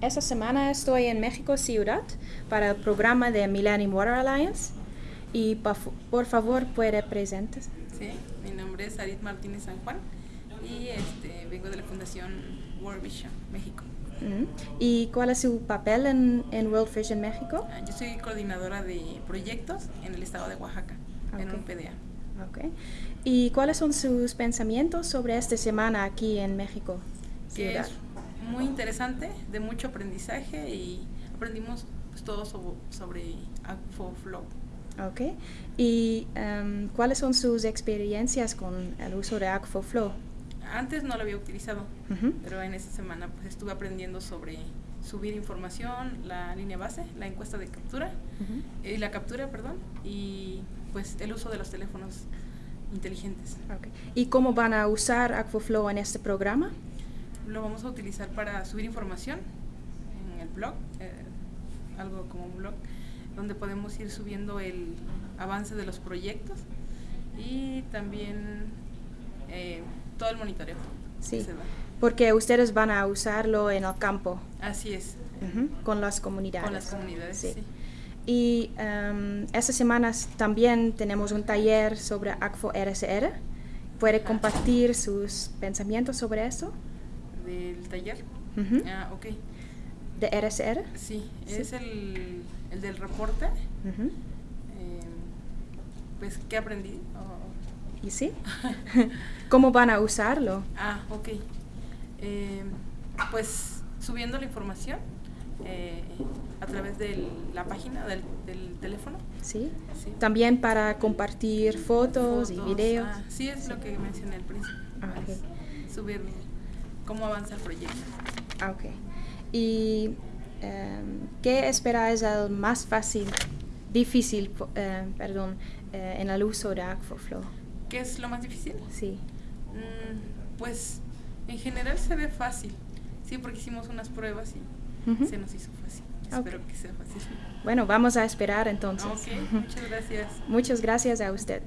Esta semana estoy en México Ciudad para el programa de Millennium Water Alliance y por favor puede presentarse. Sí, mi nombre es Arit Martínez San Juan y este, vengo de la Fundación World Vision México. Mm. ¿Y cuál es su papel en, en World Vision México? Ah, Yo soy coordinadora de proyectos en el estado de Oaxaca, en Ok. un PDA. Okay. ¿Y cuáles son sus pensamientos sobre esta semana aquí en México Ciudad? Muy interesante, de mucho aprendizaje y aprendimos pues, todo sobre, sobre Flow. Ok. ¿Y em, cuáles son sus experiencias con el uso de Flow? Antes no lo había utilizado, pero en esta semana pues, estuve aprendiendo sobre subir información, la línea base, la encuesta de captura, y la captura, perdón, y pues el uso de los teléfonos inteligentes. Ok. ¿Y cómo van a usar Aquaflow en este programa? Lo vamos a utilizar para subir información en el blog, eh, algo como un blog, donde podemos ir subiendo el avance de los proyectos y también eh, todo el monitoreo. Sí. Porque ustedes van a usarlo en el campo Así es, con las comunidades. con las comunidades. Sí. sí. Y em, esta semana también tenemos un taller sobre ACFO RSR. ¿Puede Ajá. compartir sus pensamientos sobre eso? Del taller. Ujú. Ah, ok. ¿De RSR? Sí, Sí. es el, el del reporte. Eh, pues, ¿qué aprendí? Oh, ¿Y sí? ¿Cómo van a usarlo? Ah, ok. Eh, pues subiendo la información eh, a través de la página del, del teléfono. ¿Sí? Sí. También para compartir fotos, y videos. ah, sí, es lo que mencioné al principio. Ah, ok. Cómo avanza el proyecto. Ah, ok. ¿Y em, qué espera es el más fácil, difícil, eh, perdón, eh, en el uso de Aquaflow? ¿Qué es lo más difícil? Sí. Mm, pues en general se ve fácil. Sí, porque hicimos unas pruebas y Ujú. se nos hizo fácil. Ok. Espero que sea fácil. Bueno, vamos a esperar entonces. Ok, muchas gracias. Muchas gracias a usted.